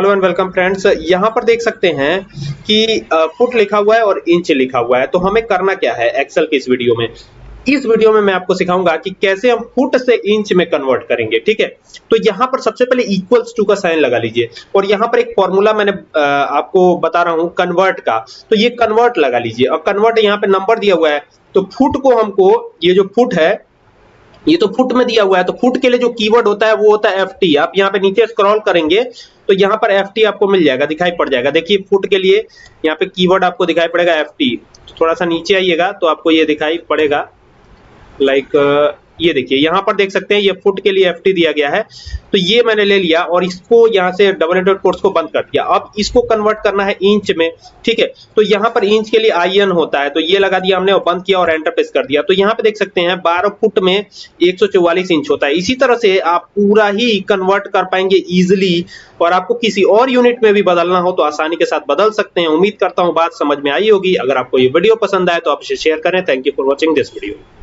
Hello and welcome friends. यहाँ पर देख सकते हैं कि फुट लिखा हुआ है और इंच लिखा हुआ है। तो हमें करना क्या है एक्सेल के इस वीडियो में? इस वीडियो में मैं आपको सिखाऊँगा कि कैसे हम फुट से इंच में कन्वर्ट करेंगे, ठीक है? तो यहाँ पर सबसे पहले इक्वल्स टू का साइन लगा लीजिए। और यहाँ पर एक फॉर्मूला मैंने आपको बता रहा हूँ कन्वर्ट का। तो ये कन्वर्ट लगा लीजिए। और कन्वर्ट यहाँ पे नंबर दिया हुआ है। तो फुट को हमको, ये जो फुट है ये तो फुट में दिया हुआ है तो फुट के लिए जो कीवर्ड होता है, वो होता है एफ़ टी आप यहाँ पे नीचे स्क्रॉल करेंगे तो यहाँ पर एफ़ टी आपको मिल जाएगा, दिखाई पड़ जाएगा। देखिए, फुट के लिए यहाँ पे कीवर्ड आपको दिखाई पड़ेगा एफ़ टी तो थोड़ा सा नीचे आइएगा तो आपको ये दिखाई पड़ेगा लाइक ये देखिए, यहाँ पर देख सकते हैं, ये फुट के लिए एफटी दिया गया है। तो ये मैंने ले लिया और इसको यहाँ से डबल एंडेड कोर्स को बंद कर दिया। अब इसको कन्वर्ट करना है इंच में, ठीक है? तो यहाँ पर इंच के लिए आई एन होता है तो ये लगा दिया हमने और बंद किया और एंटर प्रेस कर दिया। तो यहाँ पे देख सकते हैं 12 फुट में 144 इंच होता है। इसी तरह से आप पूरा ही कन्वर्ट कर पाएँगे इजिली और आपको किसी और यूनिट में भी बदलना हो तो आसानी के साथ बदल सकते हैं। उम्मीद करता हूँ बात समझ में आई होगी। अगर आपको ये वीडियो पसंद आए तो आप इसे शेयर करें। Thank you for watching this video